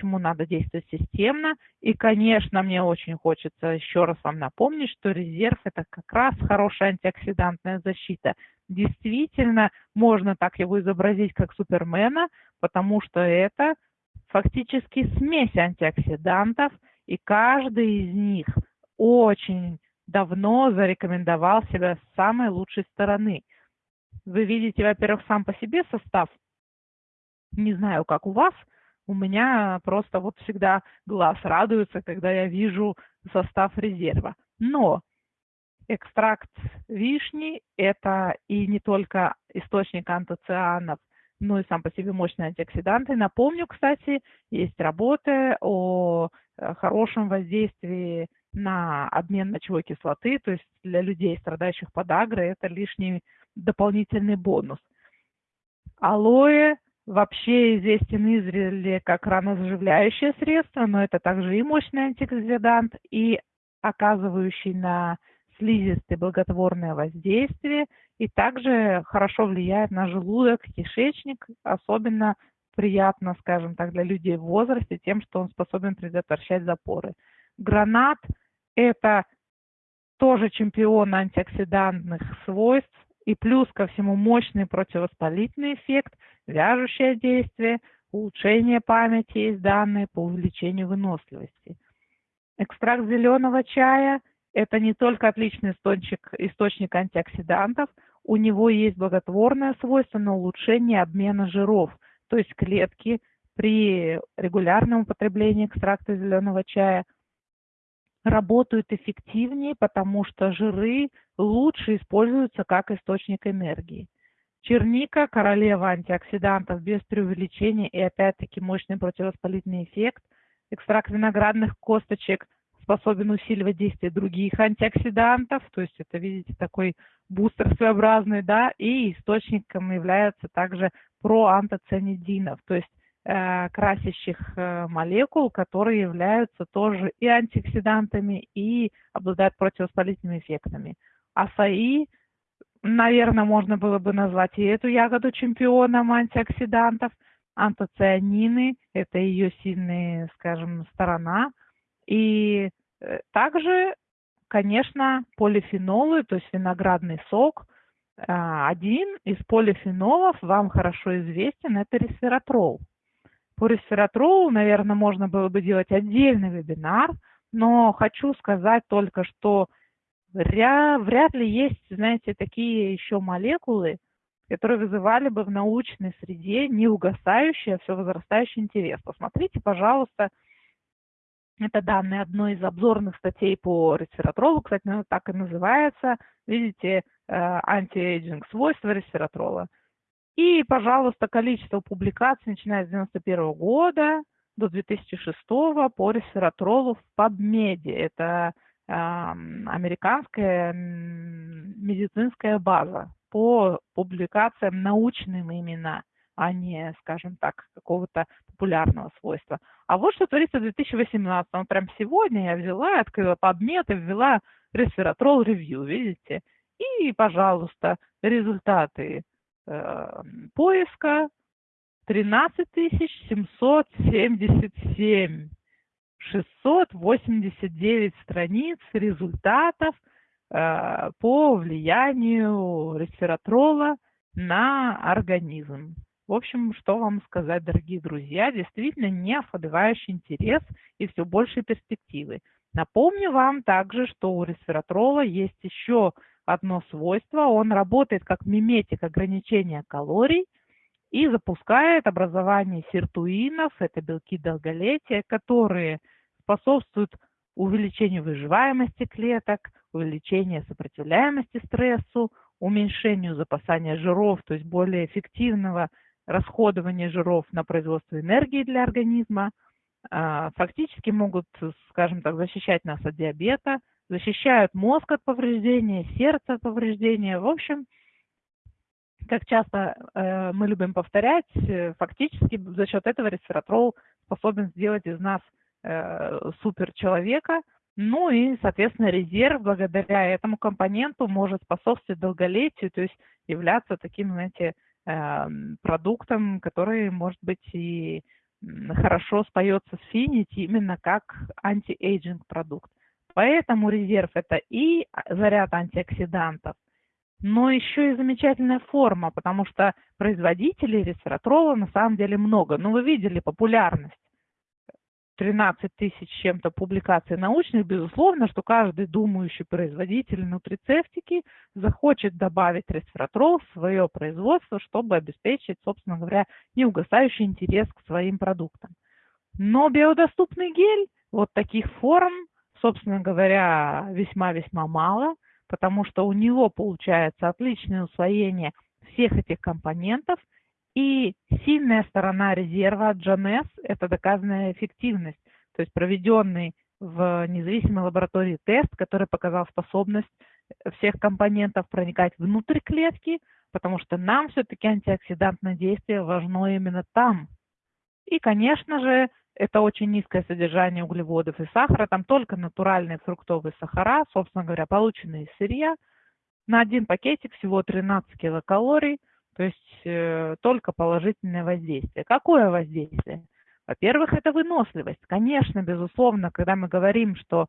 почему надо действовать системно. И, конечно, мне очень хочется еще раз вам напомнить, что резерв – это как раз хорошая антиоксидантная защита. Действительно, можно так его изобразить, как супермена, потому что это фактически смесь антиоксидантов, и каждый из них очень давно зарекомендовал себя с самой лучшей стороны. Вы видите, во-первых, сам по себе состав. Не знаю, как у вас, у меня просто вот всегда глаз радуется, когда я вижу состав резерва. Но экстракт вишни – это и не только источник антоцианов, но и сам по себе мощный антиоксидант. И напомню, кстати, есть работы о э, хорошем воздействии на обмен мочевой кислоты, то есть для людей, страдающих подагрой, это лишний дополнительный бонус. Алоэ вообще известен издревле как ранозаживляющее средство, но это также и мощный антиоксидант, и оказывающий на слизистый благотворное воздействие, и также хорошо влияет на желудок, кишечник, особенно приятно, скажем так, для людей в возрасте тем, что он способен предотвращать запоры. Гранат – это тоже чемпион антиоксидантных свойств, и плюс ко всему мощный противовоспалительный эффект, вяжущее действие, улучшение памяти есть данные по увеличению выносливости. Экстракт зеленого чая – это не только отличный источник, источник антиоксидантов, у него есть благотворное свойство на улучшение обмена жиров, то есть клетки при регулярном употреблении экстракта зеленого чая – работают эффективнее, потому что жиры лучше используются как источник энергии. Черника – королева антиоксидантов без преувеличения и опять-таки мощный противовоспалительный эффект. Экстракт виноградных косточек способен усиливать действие других антиоксидантов, то есть это, видите, такой бустер своеобразный, да, и источником является также проантоцианидинов, то есть Э, красящих э, молекул, которые являются тоже и антиоксидантами, и обладают противовоспалительными эффектами. Асаи, наверное, можно было бы назвать и эту ягоду чемпионом антиоксидантов. Антоцианины – это ее сильная, скажем, сторона. И э, также, конечно, полифенолы, то есть виноградный сок – один из полифенолов вам хорошо известен, это ресвератрол. По ресвератролу, наверное, можно было бы делать отдельный вебинар, но хочу сказать только, что вряд ли есть, знаете, такие еще молекулы, которые вызывали бы в научной среде неугасающий, а все возрастающий интерес. Посмотрите, пожалуйста, это данные одной из обзорных статей по ресвератролу, кстати, она так и называется, видите, э, anti-aging свойства ресвератрола. И, пожалуйста, количество публикаций, начиная с 1991 года до 2006 по ресвератролу в PubMed. Это американская медицинская база по публикациям научным именно, а не, скажем так, какого-то популярного свойства. А вот что творится в 2018. Ну, прям сегодня я взяла, открыла PubMed и ввела ресвератрол ревью, видите? И, пожалуйста, результаты э, поиска 13 777. 689 страниц результатов э, по влиянию ресвератрола на организм. В общем, что вам сказать, дорогие друзья, действительно не ослабевающий интерес и все больше перспективы. Напомню вам также, что у ресвератрола есть еще одно свойство. Он работает как миметик ограничения калорий и запускает образование сиртуинов, это белки долголетия, которые способствуют увеличению выживаемости клеток, увеличению сопротивляемости стрессу, уменьшению запасания жиров, то есть более эффективного расходования жиров на производство энергии для организма, а, фактически могут, скажем так, защищать нас от диабета, защищают мозг от повреждения, сердце от повреждения. В общем, как часто э, мы любим повторять, э, фактически за счет этого ресвератрол способен сделать из нас э, суперчеловека, ну и, соответственно, резерв благодаря этому компоненту может способствовать долголетию, то есть являться таким, знаете, э, продуктом, который может быть и хорошо споется с Finity именно как anti-aging продукт. Поэтому резерв это и заряд антиоксидантов, но еще и замечательная форма, потому что производителей ресвератрола на самом деле много. Ну, вы видели популярность. 13 тысяч чем-то публикаций научных, безусловно, что каждый думающий производитель нутрицевтики захочет добавить ресвератрол в свое производство, чтобы обеспечить, собственно говоря, неугасающий интерес к своим продуктам. Но биодоступный гель вот таких форм, собственно говоря, весьма-весьма мало, потому что у него получается отличное усвоение всех этих компонентов – и сильная сторона резерва GNS – это доказанная эффективность, то есть проведенный в независимой лаборатории тест, который показал способность всех компонентов проникать внутрь клетки, потому что нам все-таки антиоксидантное действие важно именно там. И, конечно же, это очень низкое содержание углеводов и сахара, там только натуральные фруктовые сахара, собственно говоря, полученные из сырья. На один пакетик всего 13 килокалорий – то есть э, только положительное воздействие. Какое воздействие? Во-первых, это выносливость. Конечно, безусловно, когда мы говорим, что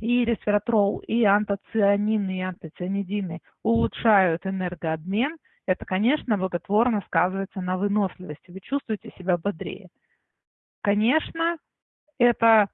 и ресвератрол, и антоцианины, и антоцианидины улучшают энергообмен, это, конечно, благотворно сказывается на выносливости. Вы чувствуете себя бодрее. Конечно, это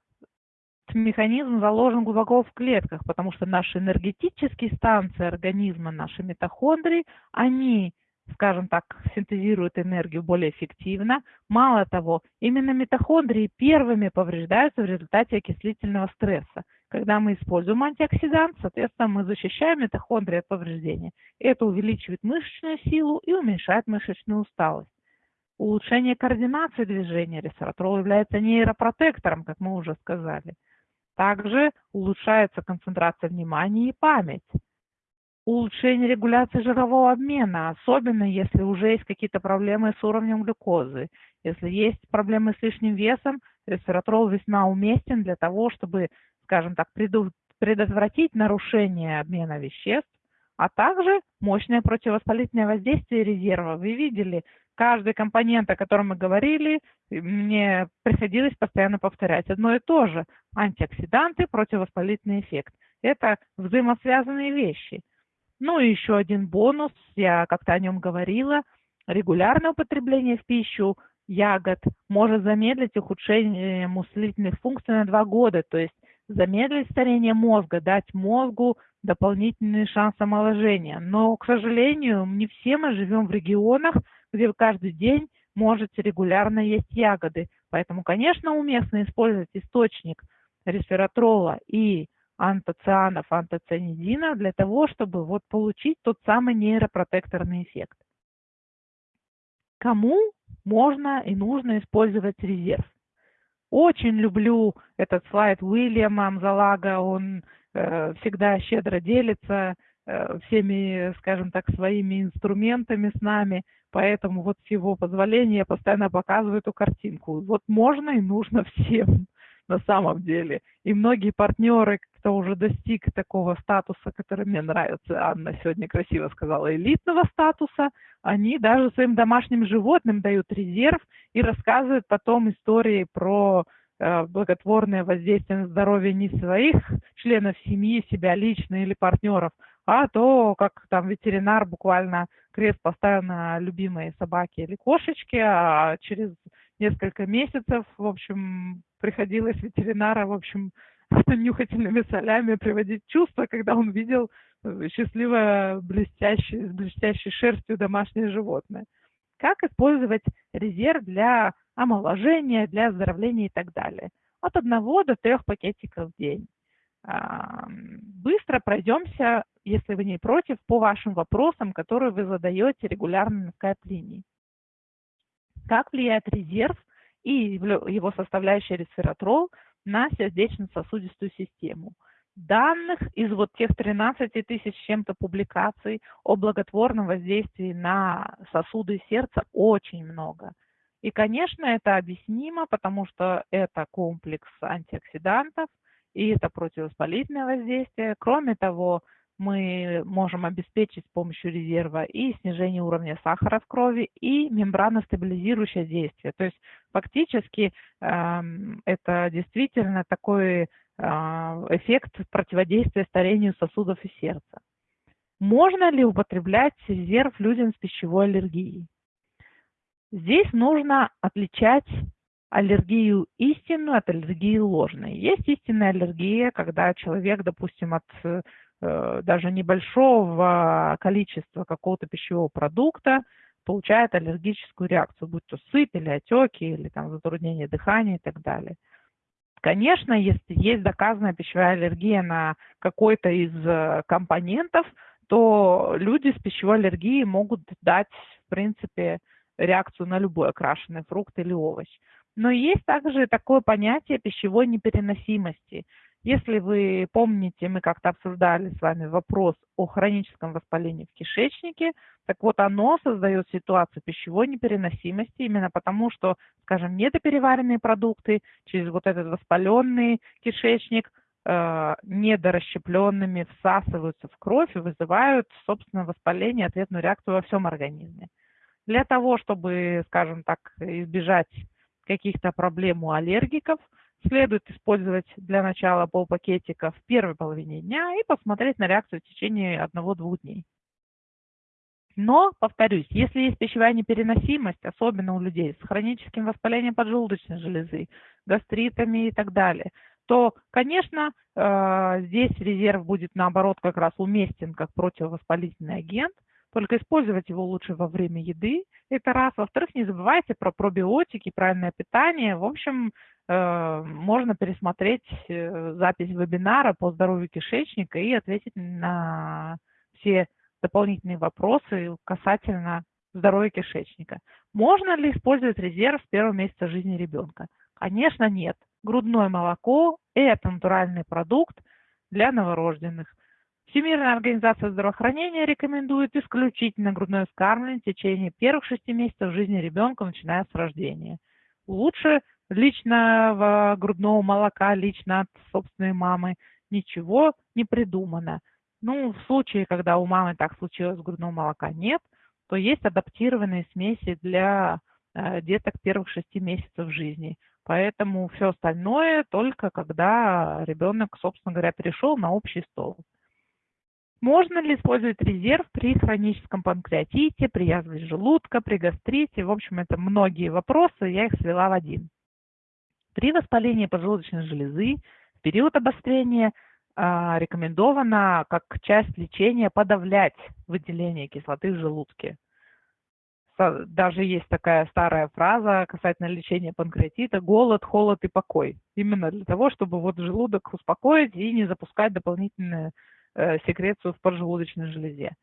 механизм заложен глубоко в клетках, потому что наши энергетические станции организма, наши митохондрии, они скажем так, синтезируют энергию более эффективно. Мало того, именно митохондрии первыми повреждаются в результате окислительного стресса. Когда мы используем антиоксидант, соответственно, мы защищаем митохондрии от повреждения. Это увеличивает мышечную силу и уменьшает мышечную усталость. Улучшение координации движения ресвeraтрол является нейропротектором, как мы уже сказали. Также улучшается концентрация внимания и память улучшение регуляции жирового обмена, особенно если уже есть какие-то проблемы с уровнем глюкозы. Если есть проблемы с лишним весом, ресвератрол весьма уместен для того, чтобы, скажем так, предотвратить нарушение обмена веществ, а также мощное противовоспалительное воздействие резерва. Вы видели, каждый компонент, о котором мы говорили, мне приходилось постоянно повторять одно и то же. Антиоксиданты, противовоспалительный эффект. Это взаимосвязанные вещи – ну и еще один бонус, я как-то о нем говорила, регулярное употребление в пищу ягод может замедлить ухудшение мыслительных функций на два года, то есть замедлить старение мозга, дать мозгу дополнительный шанс омоложения. Но, к сожалению, не все мы живем в регионах, где вы каждый день можете регулярно есть ягоды. Поэтому, конечно, уместно использовать источник ресвератрола и антоцианов, антоцианидинов для того, чтобы вот получить тот самый нейропротекторный эффект. Кому можно и нужно использовать резерв? Очень люблю этот слайд Уильяма Амзалага, он всегда щедро делится э, всеми, скажем так, своими инструментами с нами, поэтому вот с его позволения я постоянно показываю эту картинку. Вот можно и нужно всем на самом деле. И многие партнеры, кто уже достиг такого статуса, который мне нравится, Анна сегодня красиво сказала, элитного статуса, они даже своим домашним животным дают резерв и рассказывают потом истории про э, благотворное воздействие на здоровье не своих членов семьи, себя лично или партнеров, а то, как там ветеринар буквально крест поставил на любимые собаки или кошечки, а через несколько месяцев, в общем, приходилось ветеринара, в общем, нюхательными солями приводить чувство, когда он видел э, счастливое, блестящее, с блестящей шерстью домашнее животное. Как использовать резерв для омоложения, для оздоровления и так далее. От одного до трех пакетиков в день. Быстро пройдемся, если вы не против, по вашим вопросам, которые вы задаете регулярно на скайп-линии. Как влияет резерв и его составляющая ресвератрол на сердечно-сосудистую систему. Данных из вот тех 13 тысяч чем-то публикаций о благотворном воздействии на сосуды сердца очень много. И, конечно, это объяснимо, потому что это комплекс антиоксидантов, и это противовоспалительное воздействие. Кроме того, мы можем обеспечить с помощью резерва и снижение уровня сахара в крови, и мембраностабилизирующее действие. То есть фактически э, это действительно такой э, эффект противодействия старению сосудов и сердца. Можно ли употреблять резерв людям с пищевой аллергией? Здесь нужно отличать аллергию истинную от аллергии ложной. Есть истинная аллергия, когда человек, допустим, от э, даже небольшого количества какого-то пищевого продукта получает аллергическую реакцию, будь то сыпь или отеки, или там затруднение дыхания и так далее. Конечно, если есть доказанная пищевая аллергия на какой-то из э, компонентов, то люди с пищевой аллергией могут дать, в принципе, реакцию на любой окрашенный фрукт или овощ. Но есть также такое понятие пищевой непереносимости. Если вы помните, мы как-то обсуждали с вами вопрос о хроническом воспалении в кишечнике, так вот оно создает ситуацию пищевой непереносимости именно потому, что, скажем, недопереваренные продукты через вот этот воспаленный кишечник э, недорасщепленными всасываются в кровь и вызывают, собственно, воспаление, ответную реакцию во всем организме. Для того, чтобы, скажем так, избежать каких-то проблем у аллергиков, следует использовать для начала полпакетика в первой половине дня и посмотреть на реакцию в течение одного-двух дней. Но, повторюсь, если есть пищевая непереносимость, особенно у людей с хроническим воспалением поджелудочной железы, гастритами и так далее, то, конечно, э, здесь резерв будет, наоборот, как раз уместен как противовоспалительный агент – только использовать его лучше во время еды. Это раз. Во-вторых, не забывайте про пробиотики, правильное питание. В общем, э, можно пересмотреть э, запись вебинара по здоровью кишечника и ответить на все дополнительные вопросы касательно здоровья кишечника. Можно ли использовать резерв с первого месяца жизни ребенка? Конечно, нет. Грудное молоко – это натуральный продукт для новорожденных. Всемирная организация здравоохранения рекомендует исключительно грудное вскармливание в течение первых шести месяцев жизни ребенка, начиная с рождения. Лучше личного грудного молока, лично от собственной мамы, ничего не придумано. Ну, в случае, когда у мамы так случилось, грудного молока нет, то есть адаптированные смеси для э, деток первых шести месяцев жизни. Поэтому все остальное только когда ребенок, собственно говоря, перешел на общий стол. Можно ли использовать резерв при хроническом панкреатите, при язве желудка, при гастрите? В общем, это многие вопросы, я их свела в один. При воспалении поджелудочной железы в период обострения а, рекомендовано как часть лечения подавлять выделение кислоты в желудке. Даже есть такая старая фраза касательно лечения панкреатита – голод, холод и покой. Именно для того, чтобы вот желудок успокоить и не запускать дополнительные Э, секрецию в поджелудочной железе.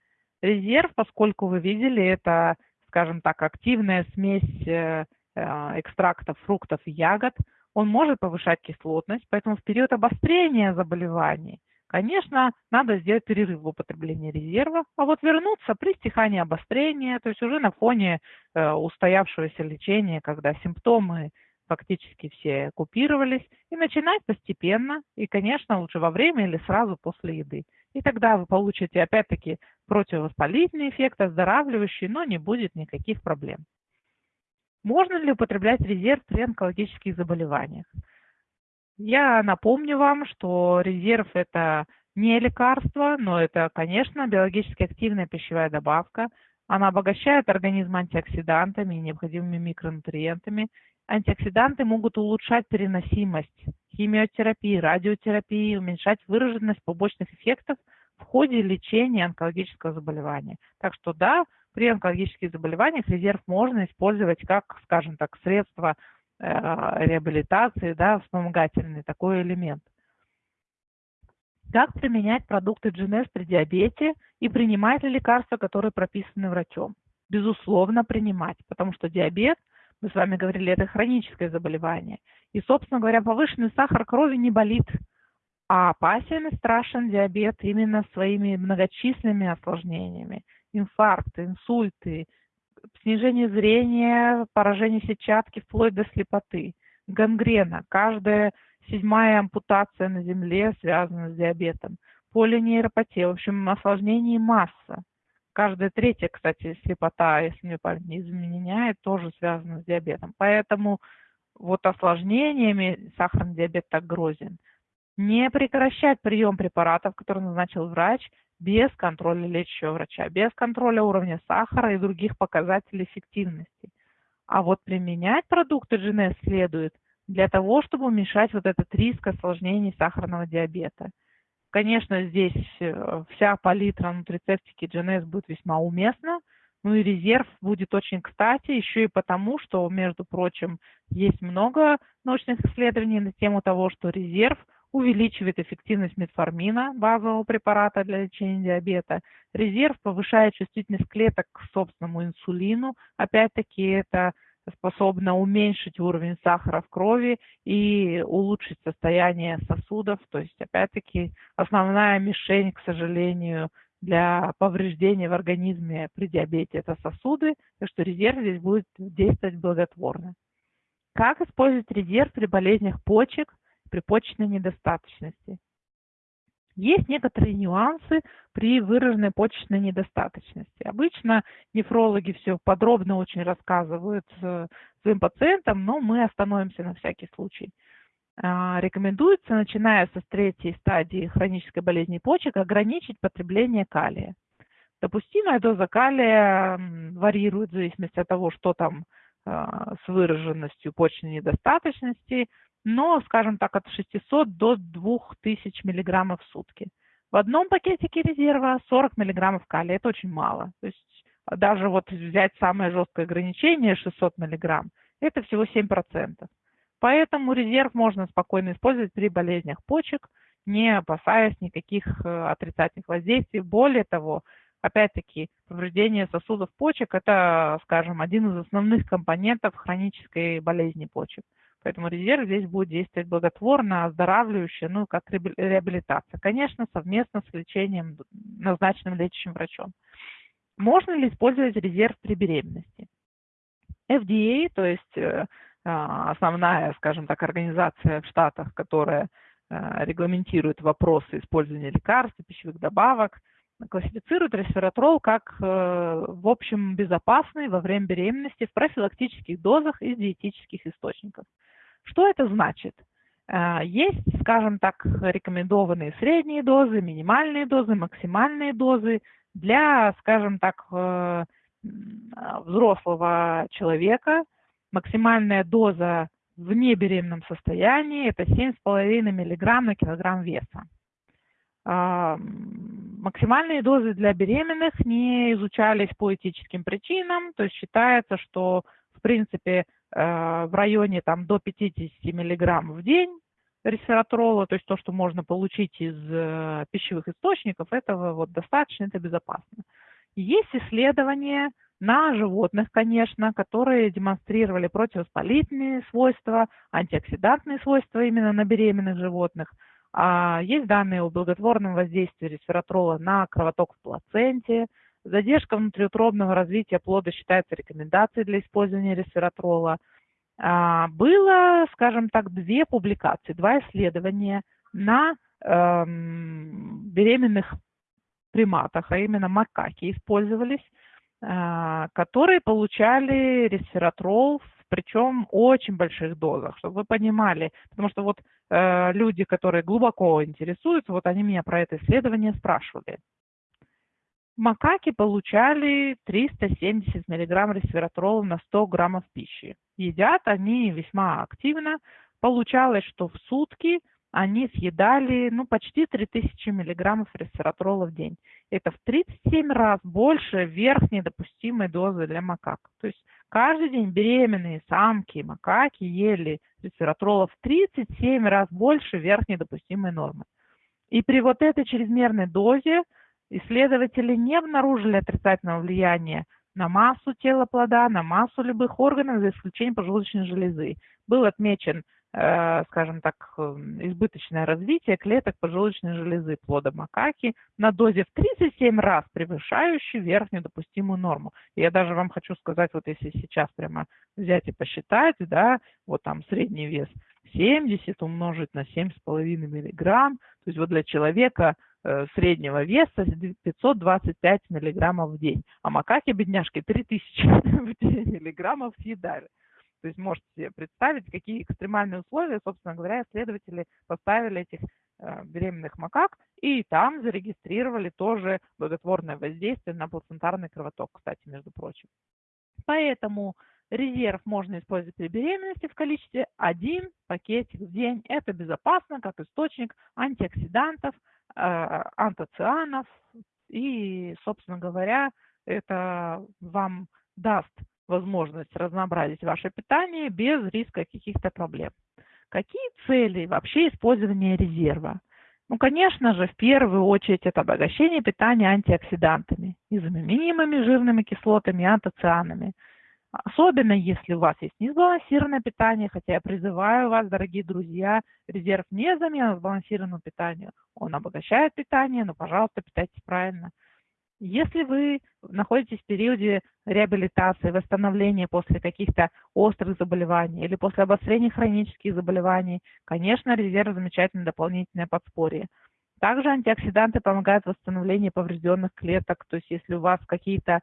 Резерв, поскольку вы видели, это, скажем так, активная смесь э, э, экстрактов фруктов и ягод, он может повышать кислотность, поэтому в период обострения заболеваний, конечно, надо сделать перерыв в употреблении резерва, а вот вернуться при стихании обострения, то есть уже на фоне устоявшегося лечения, когда симптомы фактически все купировались, и начинать постепенно, и, конечно, лучше во время или сразу после еды. И тогда вы получите, опять-таки, противовоспалительный эффект, оздоравливающий, но не будет никаких проблем. Можно ли употреблять резерв при онкологических заболеваниях? Я напомню вам, что резерв – это не лекарство, но это, конечно, биологически активная пищевая добавка. Она обогащает организм антиоксидантами и необходимыми микронутриентами. Антиоксиданты могут улучшать переносимость химиотерапии, радиотерапии, уменьшать выраженность побочных эффектов в ходе лечения онкологического заболевания. Так что да, при онкологических заболеваниях резерв можно использовать как, скажем так, средство э, реабилитации, да, вспомогательный такой элемент. Как применять продукты GNS при диабете и принимать ли лекарства, которые прописаны врачом? Безусловно, принимать, потому что диабет – мы с вами говорили, это хроническое заболевание. И, собственно говоря, повышенный сахар крови не болит, а опасен и страшен диабет именно своими многочисленными осложнениями. Инфаркты, инсульты, снижение зрения, поражение сетчатки вплоть до слепоты, гангрена. Каждая седьмая ампутация на Земле связана с диабетом. полинейропатия, в общем, осложнений масса. Каждая третья, кстати, слепота, если мне память не изменяет, тоже связана с диабетом. Поэтому вот осложнениями сахарный диабет так грозен. Не прекращать прием препаратов, которые назначил врач, без контроля лечащего врача, без контроля уровня сахара и других показателей эффективности. А вот применять продукты GNS следует для того, чтобы уменьшать вот этот риск осложнений сахарного диабета. Конечно, здесь э, вся палитра нутрицептики GNS будет весьма уместна, ну и резерв будет очень кстати, еще и потому, что, между прочим, есть много научных исследований на тему того, что резерв увеличивает эффективность метформина, базового препарата для лечения диабета. Резерв повышает чувствительность клеток к собственному инсулину. Опять-таки это способно уменьшить уровень сахара в крови и улучшить состояние сосудов. То есть, опять-таки, основная мишень, к сожалению, для повреждения в организме при диабете это сосуды, так что резерв здесь будет действовать благотворно. Как использовать резерв при болезнях почек, при почечной недостаточности? Есть некоторые нюансы при выраженной почечной недостаточности. Обычно нефрологи все подробно очень рассказывают э, своим пациентам, но мы остановимся на всякий случай. А, рекомендуется, начиная со третьей стадии хронической болезни почек, ограничить потребление калия. Допустимая доза калия варьирует в зависимости от того, что там а, с выраженностью почечной недостаточности, но, скажем так, от 600 до 2000 мг в сутки. В одном пакетике резерва 40 мг калия, это очень мало. То есть даже вот взять самое жесткое ограничение 600 мг, это всего 7%. Поэтому резерв можно спокойно использовать при болезнях почек, не опасаясь никаких э, отрицательных воздействий. Более того, опять-таки, повреждение сосудов почек – это, скажем, один из основных компонентов хронической болезни почек. Поэтому резерв здесь будет действовать благотворно, оздоравливающе, ну, как реабилитация. Конечно, совместно с лечением, назначенным лечащим врачом. Можно ли использовать резерв при беременности? FDA, то есть э, а, основная, скажем так, организация в Штатах, которая а, регламентирует вопросы использования лекарств и пищевых добавок, классифицирует ресвератрол как, э, в общем, безопасный во время беременности в профилактических дозах из диетических источников. Что это значит? А, есть, скажем так, рекомендованные средние дозы, минимальные дозы, максимальные дозы для, скажем так, э, взрослого человека – максимальная доза в небеременном состоянии это 7,5 мг на килограмм веса. А, максимальные дозы для беременных не изучались по этическим причинам, то есть считается, что в принципе э, в районе там, до 50 мг в день ресвератрола, то есть то, что можно получить из э, пищевых источников, этого вот достаточно, это безопасно. Есть исследования, на животных, конечно, которые демонстрировали противовоспалительные свойства, антиоксидантные свойства именно на беременных животных. А есть данные о благотворном воздействии ресвератрола на кровоток в плаценте. Задержка внутриутробного развития плода считается рекомендацией для использования ресвератрола. А, было, скажем так, две публикации, два исследования на эм, беременных приматах, а именно макаки использовались а, которые получали ресвератрол, причем очень больших дозах, чтобы вы понимали, потому что вот э, люди, которые глубоко интересуются, вот они меня про это исследование спрашивали. Макаки получали 370 мг ресвератрола на 100 граммов пищи. Едят они весьма активно. Получалось, что в сутки они съедали ну, почти 3000 миллиграммов ресвератрола в день. Это в 37 раз больше верхней допустимой дозы для макак. То есть каждый день беременные самки, макаки ели ресвератрола в 37 раз больше верхней допустимой нормы. И при вот этой чрезмерной дозе исследователи не обнаружили отрицательного влияния на массу тела плода, на массу любых органов, за исключением поджелудочной железы. Был отмечен Э, скажем так, эм, избыточное развитие клеток поджелудочной железы плода макаки на дозе в 37 раз превышающей верхнюю допустимую норму. я даже вам хочу сказать, вот если сейчас прямо взять и посчитать, да, вот там средний вес 70 умножить на 7,5 миллиграмм, то есть вот для человека среднего веса 525 миллиграммов в день, а макаки, бедняжки, 3000 миллиграммов съедали. То есть можете себе представить, какие экстремальные условия, собственно говоря, исследователи поставили этих э, беременных макак, и там зарегистрировали тоже благотворное воздействие на плацентарный кровоток, кстати, между прочим. Поэтому резерв можно использовать при беременности в количестве один пакетик в день. Это безопасно, как источник антиоксидантов, э, антоцианов, и, собственно говоря, это вам даст возможность разнообразить ваше питание без риска каких-то проблем. Какие цели вообще использования резерва? Ну, конечно же, в первую очередь это обогащение питания антиоксидантами, незаменимыми жирными кислотами и антоцианами. Особенно если у вас есть несбалансированное питание, хотя я призываю вас, дорогие друзья, резерв не замена сбалансированному питанию. Он обогащает питание, но, пожалуйста, питайтесь правильно. Если вы находитесь в периоде реабилитации, восстановления после каких-то острых заболеваний или после обострения хронических заболеваний, конечно, резерв замечательное дополнительное подспорье. Также антиоксиданты помогают в восстановлении поврежденных клеток, то есть если у вас какие-то,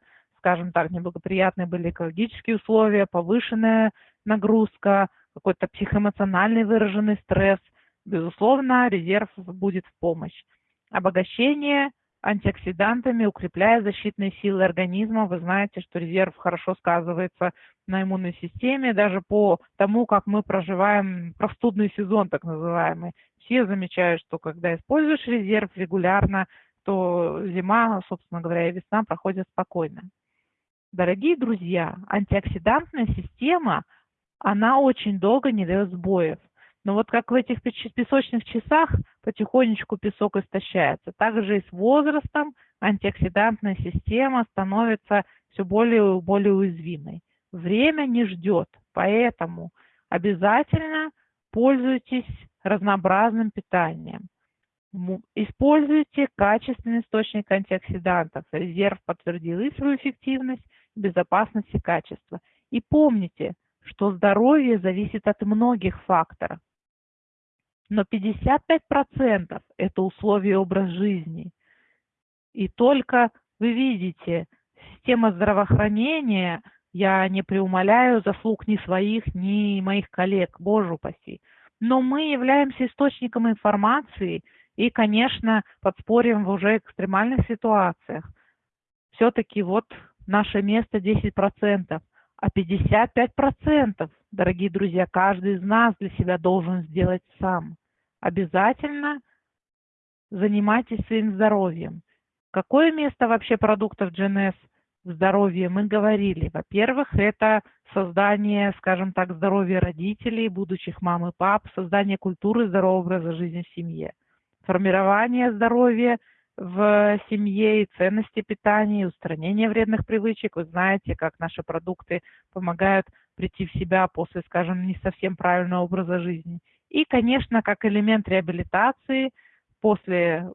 скажем так, неблагоприятные были экологические условия, повышенная нагрузка, какой-то психоэмоциональный выраженный стресс, безусловно, резерв будет в помощь. Обогащение антиоксидантами, укрепляя защитные силы организма. Вы знаете, что резерв хорошо сказывается на иммунной системе, даже по тому, как мы проживаем простудный сезон, так называемый. Все замечают, что когда используешь резерв регулярно, то зима, собственно говоря, и весна проходят спокойно. Дорогие друзья, антиоксидантная система, она очень долго не дает сбоев. Но вот как в этих песочных часах потихонечку песок истощается, так же и с возрастом антиоксидантная система становится все более и более уязвимой. Время не ждет, поэтому обязательно пользуйтесь разнообразным питанием. Используйте качественный источник антиоксидантов. Резерв подтвердил и свою эффективность, безопасность и качество. И помните, что здоровье зависит от многих факторов но 55% это условия образ жизни. И только вы видите, система здравоохранения, я не преумоляю заслуг ни своих, ни моих коллег, боже упаси, но мы являемся источником информации и, конечно, подспорьем в уже экстремальных ситуациях. Все-таки вот наше место 10%, а 55%, дорогие друзья, каждый из нас для себя должен сделать сам обязательно занимайтесь своим здоровьем. Какое место вообще продуктов GNS в здоровье? Мы говорили. Во-первых, это создание, скажем так, здоровья родителей, будущих мам и пап, создание культуры здорового образа жизни в семье, формирование здоровья в семье и ценности питания, устранение вредных привычек. Вы знаете, как наши продукты помогают прийти в себя после, скажем, не совсем правильного образа жизни. И, конечно, как элемент реабилитации после,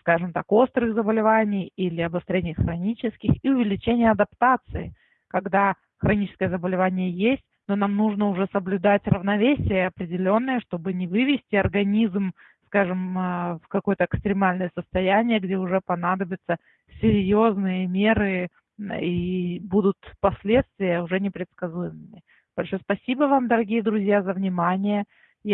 скажем так, острых заболеваний или обострений хронических и увеличения адаптации, когда хроническое заболевание есть, но нам нужно уже соблюдать равновесие определенное, чтобы не вывести организм, скажем, а, в какое-то экстремальное состояние, где уже понадобятся серьезные меры и будут последствия уже непредсказуемыми. Большое спасибо вам, дорогие друзья, за внимание.